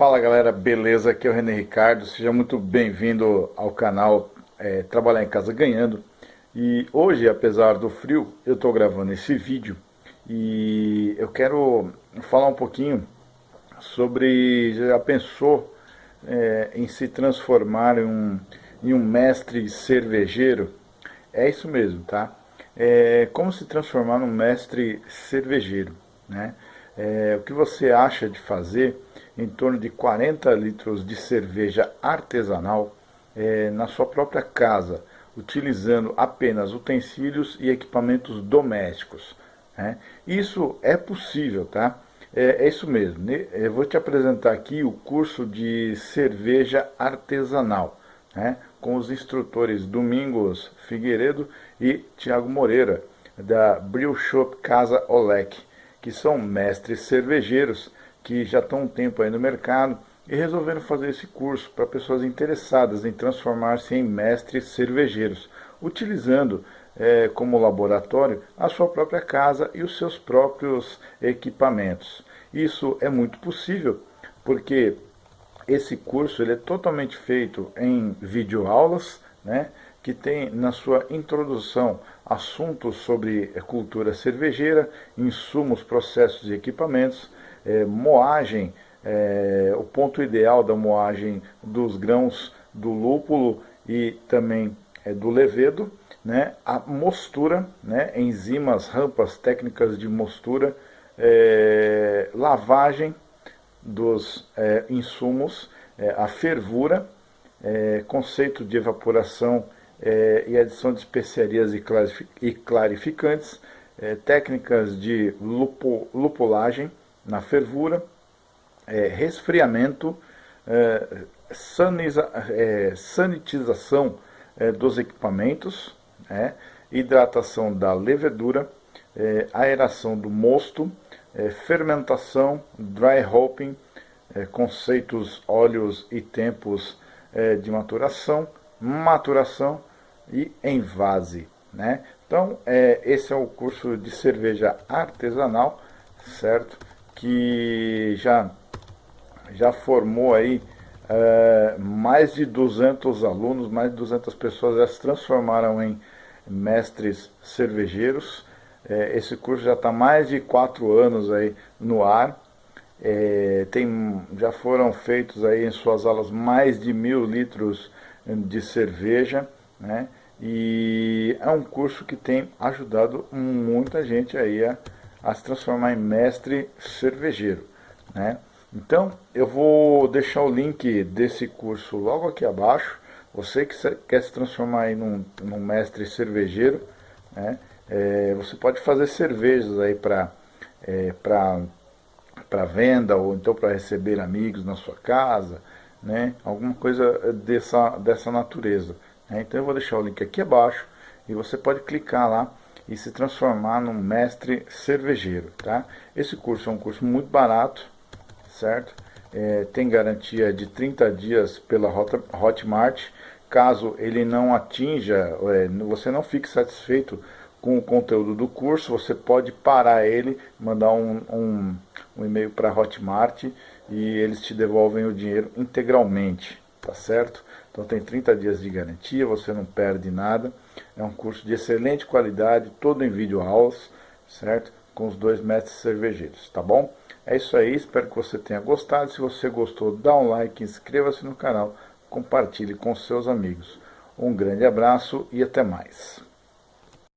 Fala galera, beleza? Aqui é o René Ricardo, seja muito bem-vindo ao canal é, Trabalhar em Casa Ganhando e hoje, apesar do frio, eu estou gravando esse vídeo e eu quero falar um pouquinho sobre, já pensou é, em se transformar em um, em um mestre cervejeiro? É isso mesmo, tá? É, como se transformar num mestre cervejeiro, né? É, o que você acha de fazer em torno de 40 litros de cerveja artesanal é, na sua própria casa, utilizando apenas utensílios e equipamentos domésticos. Né? Isso é possível, tá? É, é, isso mesmo. Eu vou te apresentar aqui o curso de cerveja artesanal, né? com os instrutores Domingos Figueiredo e Tiago Moreira, da Brew Shop Casa Olec, que são mestres cervejeiros que já estão um tempo aí no mercado e resolveram fazer esse curso para pessoas interessadas em transformar-se em mestres cervejeiros, utilizando é, como laboratório a sua própria casa e os seus próprios equipamentos. Isso é muito possível porque esse curso ele é totalmente feito em videoaulas, né, que tem na sua introdução assuntos sobre cultura cervejeira, insumos, processos e equipamentos, é, moagem, é, o ponto ideal da moagem dos grãos do lúpulo e também é, do levedo, né, a mostura, né, enzimas, rampas, técnicas de mostura, lavagem dos insumos, a fervura, conceito de evaporação e adição de especiarias e clarificantes, técnicas de lupo, lupulagem, na fervura, é, resfriamento, é, saniza, é, sanitização é, dos equipamentos, é, hidratação da levedura, é, aeração do mosto, fermentação, dry hopping, conceitos, óleos e tempos de maturação, maturação e envase. Né? Então, esse é o curso de cerveja artesanal, certo? que já, já formou aí é, mais de 200 alunos, mais de 200 pessoas já se transformaram em mestres cervejeiros. É, esse curso já está mais de quatro anos aí no ar. É, tem, já foram feitos aí em suas aulas mais de mil litros de cerveja, né? E é um curso que tem ajudado muita gente aí a a se transformar em mestre cervejeiro. Né? Então, eu vou deixar o link desse curso logo aqui abaixo. Você que quer se transformar em num, num mestre cervejeiro, né? É, você pode fazer cervejas aí para é, para venda ou então para receber amigos na sua casa, né? Alguma coisa dessa, dessa natureza. Né? Então eu vou deixar o link aqui abaixo e você pode clicar lá e se transformar num mestre cervejeiro, tá? Esse curso é um curso muito barato, certo? É, tem garantia de 30 dias pela Hotmart. Caso ele não atinja, é, você não fique satisfeito com o conteúdo do curso, você pode parar ele, mandar um, um, um e-mail para a Hotmart e eles te devolvem o dinheiro integralmente, tá certo? Então tem 30 dias de garantia, você não perde nada. É um curso de excelente qualidade, todo em vídeo aulas, certo? Com os dois mestres cervejeiros, tá bom? É isso aí, espero que você tenha gostado. Se você gostou, dá um like, inscreva-se no canal, compartilhe com seus amigos. Um grande abraço e até mais.